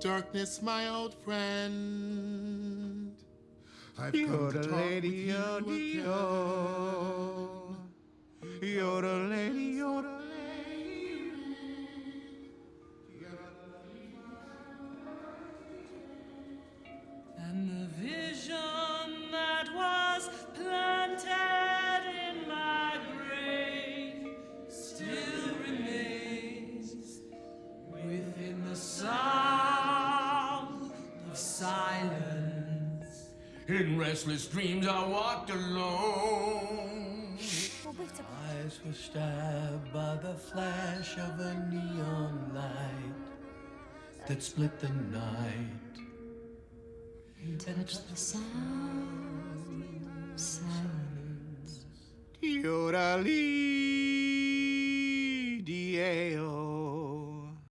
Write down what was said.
darkness, my old friend. I've come to talk with you again. Yoda lady, you're a lady. And the vision that was planted in my brain still remains within the of silence. In restless dreams I walked alone. Eyes were stabbed by the flash of a neon light that split the night. Touch the sound, silence. Yoda